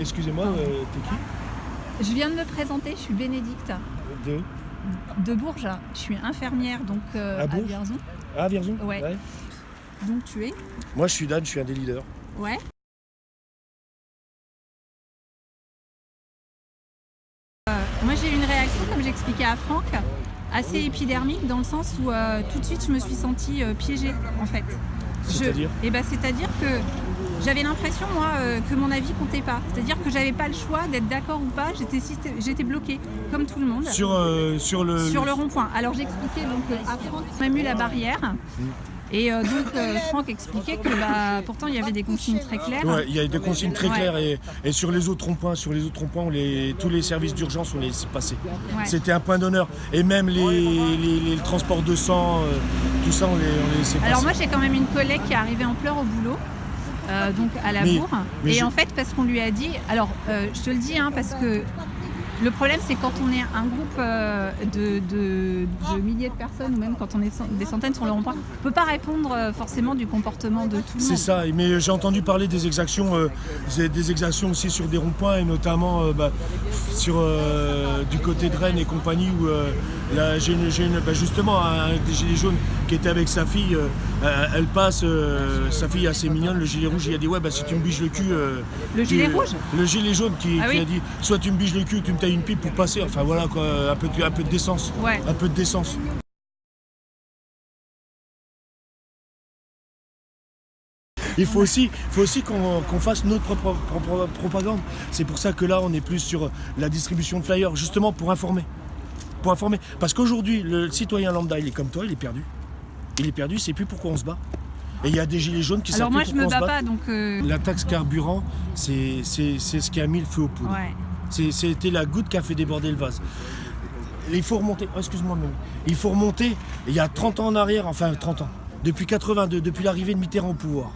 Excusez-moi, euh, t'es qui Je viens de me présenter, je suis Bénédicte De de Bourges. Je suis infirmière donc euh, À à, Vierzon. Ah, Vierzon Ouais. Donc tu es Moi, je suis Dan, je suis un des leaders. Ouais. Euh, moi j'ai eu une réaction, comme j'expliquais à Franck, assez épidermique dans le sens où euh, tout de suite je me suis sentie piégée en fait. Je- C'est-à-dire? Eh ben, C'est-à-dire que j'avais l'impression moi euh, que mon avis comptait pas. C'est-à-dire que j'avais pas le choix d'être d'accord ou pas, j'étais bloquée comme tout le monde. Sur, euh, sur le. Sur le rond-point. Alors j'expliquais donc euh, à Franck, on a mis la barrière. Et euh, donc euh, Franck expliquait que bah, pourtant il y avait des consignes très claires. Ouais, il y a des consignes très Ouais. claires et, et sur les autres ronds-points, sur les autres les- tous les services d'urgence, on les passer. Ouais. C'était un point d'honneur. Et même les, les- les transports de sang, euh, tout ça, on les, on les laissait passer. Alors moi j'ai quand même une collègue qui est arrivée en pleurs au boulot. Euh, donc à la bourre. mais Et je- en fait, parce qu'on lui a dit, alors euh, je te le dis, hein, parce que le problème c'est quand on est un groupe euh, de, de- de milliers de personnes, ou même quand on est des centaines sur le rond-point, on ne peut pas répondre euh, forcément du comportement de tout le C'est monde. ça, mais j'ai entendu parler des exactions, euh, c'est des exactions aussi sur des ronds-points et notamment bah, sur du côté de Rennes et compagnie où j'ai une- j'ai une- bah, justement un des gilets jaunes qui était avec sa fille, euh, euh, elle passe, euh, sa fille assez mignonne, le gilet rouge, il a dit ouais bah si tu me biges le cul. euh, Le tu- gilet rouge Le gilet jaune qui, Ah qui oui. a dit soit tu me biges le cul, ou tu me tailles une pipe pour passer, enfin voilà quoi, un peu, de- un peu de décence. Ouais. Un peu de décence. Il faut aussi, faut aussi qu'on qu'on fasse notre propre, propre propagande. C'est pour ça que là, on est plus sur la distribution de flyers, justement pour informer. Pour informer. Parce qu'aujourd'hui, le citoyen lambda, il est comme toi, il est perdu. Il est perdu, il sait plus pourquoi on se bat. Et il y a des gilets jaunes qui Alors moi je me bats pas, donc euh, La taxe carburant, c'est ce qui a mis le feu aux poudres. ouais. C'était la goutte qui a fait déborder le vase. Il faut remonter, oh, excuse-moi, mais il faut remonter il y a 30 ans en arrière, enfin 30 ans, depuis 82, depuis l'arrivée de Mitterrand au pouvoir.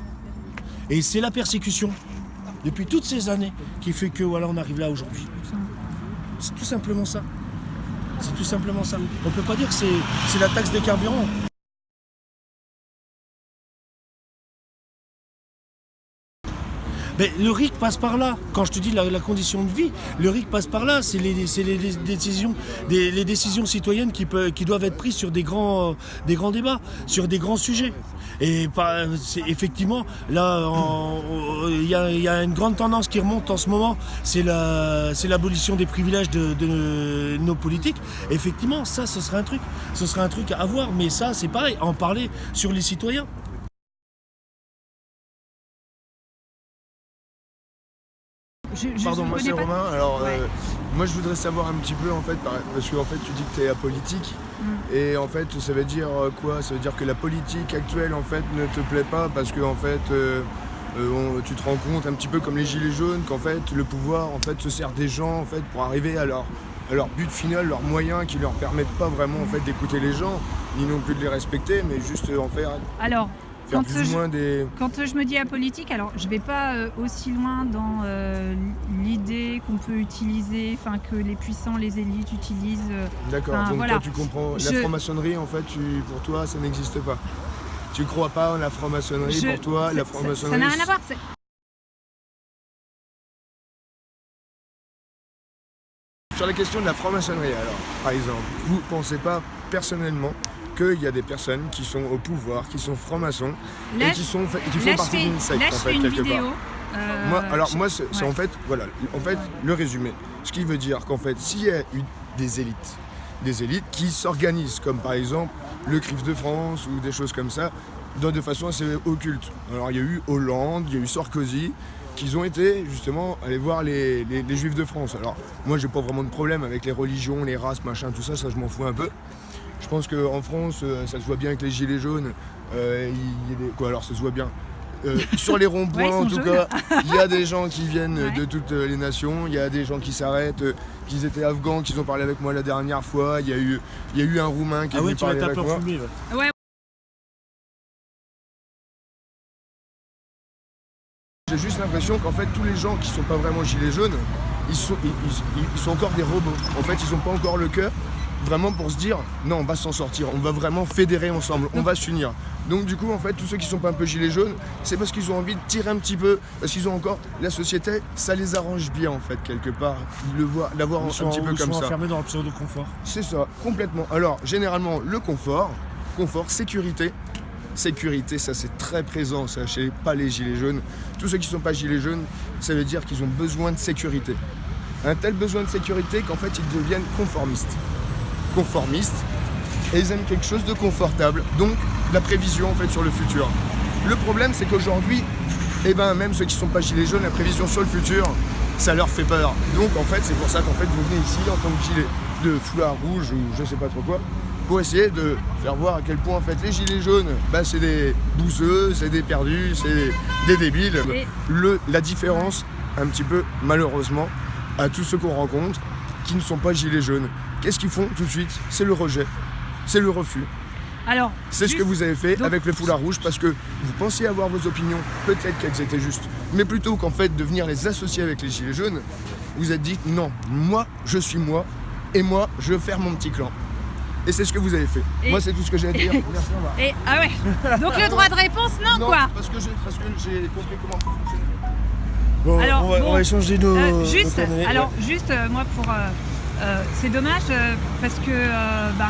Et c'est la persécution, depuis toutes ces années, qui fait que voilà, on arrive là aujourd'hui. C'est tout simplement ça. C'est tout simplement ça. On peut pas dire que c'est la taxe des carburants. Mais le RIC passe par là. Quand je te dis la, condition de vie, le RIC passe par là. C'est les, décisions, les décisions citoyennes qui, doivent être prises sur des grands, euh, des grands débats, sur des grands sujets. Et effectivement, là, il y, a, une grande tendance qui remonte en ce moment, c'est la- c'est l'abolition des privilèges de, de nos politiques. Effectivement, ça, ce serait un truc, ce serait un truc à voir. Mais ça, c'est pareil, en parler sur les citoyens. Je, je- Pardon, je moi c'est Romain. Alors, Ouais. euh, moi je voudrais savoir un petit peu en fait, par- parce que en fait tu dis que tu es apolitique. Mm. Et en fait, ça veut dire euh, quoi? Ça veut dire que la politique actuelle en fait ne te plaît pas parce que en fait. euh, euh, on- tu te rends compte un petit peu comme les gilets jaunes qu'en fait le pouvoir en fait se sert des gens en fait pour arriver à leur, à leur but final, leurs moyens qui leur permettent pas vraiment en fait d'écouter les gens ni non plus de les respecter mais juste en faire, Alors, faire quand plus ou je, moins des quand je me dis apolitique, alors je vais pas euh, aussi loin dans euh, l'idée qu'on peut utiliser, enfin que les puissants, les élites utilisent. euh, D'accord, donc voilà. toi tu comprends, la franc-maçonnerie en fait, tu, pour toi ça n'existe pas. Tu crois pas en la franc-maçonnerie, je- pour toi la franc-maçonnerie... Ça n'a rien à voir. c'est- Sur la question de la franc-maçonnerie alors, par exemple, vous pensez pas personnellement qu'il y a des personnes qui sont au pouvoir, qui sont francs-maçons et qui, sont, qui font partie d'une secte en fait quelque vidéo. part. euh, Moi, alors moi c'est ouais. en fait, voilà, en fait le résumé. Ce qui veut dire qu'en fait s'il y a eu des élites, des élites qui s'organisent, comme par exemple le CRIF de France ou des choses comme ça, dans de façon assez occulte. Alors il y a eu Hollande, il y a eu Sarkozy, qui ont été justement aller voir les, les- les Juifs de France. Alors moi j'ai pas vraiment de problème avec les religions, les races, machin, tout ça, ça je m'en fous un peu. Je pense qu'en France, euh, ça se voit bien avec les gilets jaunes. euh, il. Quoi alors ça se voit bien Euh, sur les ronds-points Ouais, en tout jaunes. cas, il y a des gens qui viennent Ouais. de toutes les nations, il y a des gens qui s'arrêtent, euh, qui étaient afghans, qui ont parlé avec moi la dernière fois, il y a eu, il y a eu un roumain qui est Ah ouais, venu parler avec moi. ouais. J'ai juste l'impression qu'en fait tous les gens qui sont pas vraiment gilets jaunes, ils sont, ils, ils- ils sont encore des robots. En fait ils ont pas encore le cœur, vraiment pour se dire non, on va s'en sortir, on va vraiment fédérer ensemble, on va s'unir. Donc du coup, en fait, tous ceux qui sont pas un peu gilets jaunes, c'est parce qu'ils ont envie de tirer un petit peu, parce qu'ils ont encore la société, ça les arrange bien en fait quelque part, le d'avoir un, petit peu ils comme sont ça. enfermés dans leur pseudo-confort. C'est ça, complètement. Alors, généralement, le confort, confort, sécurité. Sécurité, ça c'est très présent, ça chez pas les gilets jaunes. Tous ceux qui sont pas gilets jaunes, ça veut dire qu'ils ont besoin de sécurité. Un tel besoin de sécurité qu'en fait ils deviennent conformistes. Conformistes, et ils aiment quelque chose de confortable, donc la prévision en fait sur le futur. Le problème c'est qu'aujourd'hui, eh ben, même ceux qui sont pas gilets jaunes, la prévision sur le futur, ça leur fait peur. Donc en fait c'est pour ça qu'en fait vous venez ici en tant que gilet de foulard rouge ou je sais pas trop quoi, pour essayer de faire voir à quel point en fait les gilets jaunes, bah, c'est des bouseux, c'est des perdus, c'est des débiles. Le, la différence, un petit peu malheureusement, à tous ceux qu'on rencontre qui ne sont pas gilets jaunes, qu'est-ce qu'ils font tout de suite? C'est le rejet, c'est le refus. Alors, C'est ce que vous avez fait donc- avec le foulard rouge parce que vous pensiez avoir vos opinions, peut-être qu'elles étaient justes, mais plutôt qu'en fait de venir les associer avec les gilets jaunes, vous êtes dit non, moi je suis moi et moi je veux faire mon petit clan. Et c'est ce que vous avez fait. Et- Moi c'est tout ce que j'ai à dire. Merci, au revoir. Et, ah ouais Donc le droit de réponse, non, Non, quoi parce que j'ai compris comment ça fonctionne. Bon, Alors, on, va, bon, on va échanger nos, Euh, juste, alors Ouais. juste euh, moi pour, euh, euh, c'est dommage euh, parce que euh, ben,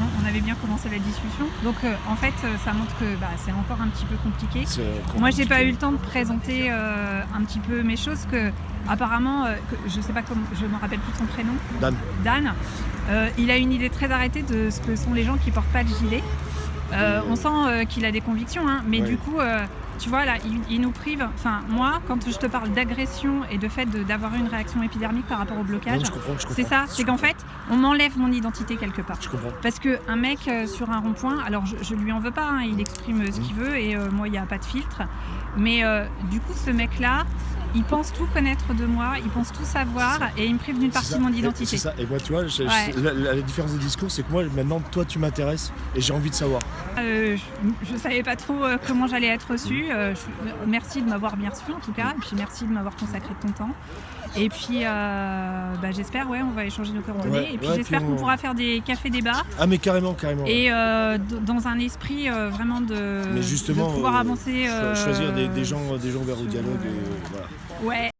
on, on avait bien commencé la discussion. Donc en fait, ça montre que bah, c'est encore un petit peu compliqué. Moi, j'ai pas eu le temps de présenter un petit peu mes choses que apparemment, que, je sais pas comment, je me rappelle plus son prénom. Dan. Dan. Il a une idée très arrêtée de ce que sont les gens qui portent pas de gilet. On sent qu'il a des convictions, hein, mais Ouais. du coup, tu vois là, il, il nous prive. Enfin, moi, quand je te parle d'agression et de fait d'avoir une réaction épidermique par rapport au blocage, c'est ça. C'est qu'en fait, on m'enlève mon identité quelque part. Je comprends. Parce qu'un mec euh, sur un rond-point, alors je, je lui en veux pas, hein, il exprime ce qu'il veut et euh, moi il n'y a pas de filtre. Mais euh, du coup, ce mec-là, il pense tout connaître de moi, il pense tout savoir et il me prive d'une partie de mon identité. C'est ça. Et moi, tu vois, Ouais. la, la- la différence de discours, c'est que moi, maintenant, toi, tu m'intéresses et j'ai envie de savoir. Euh, je, je savais pas trop euh, comment j'allais être reçue. Euh, je- merci de m'avoir bien reçu en tout cas, et puis merci de m'avoir consacré de ton temps. Et puis euh, bah, j'espère, ouais, on va échanger nos coordonnées. Ouais, et puis ouais, j'espère qu'on on- pourra faire des cafés débats Ah, mais carrément, carrément. et euh, dans un esprit euh, vraiment de, mais justement, de pouvoir euh, avancer. cho- euh, choisir des, des gens, des gens vers le dialogue. euh, voilà. Ouais.